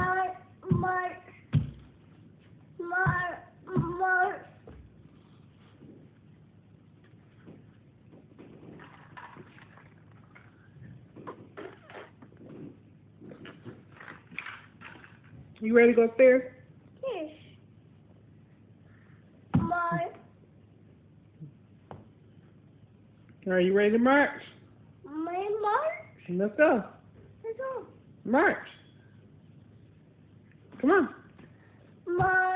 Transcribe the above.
Mark, Mark, Mark, Mark. You ready to go upstairs? Yes. Mark, Are you ready to march? my Mark. Let's go. Let's go. March. Come on. Mark.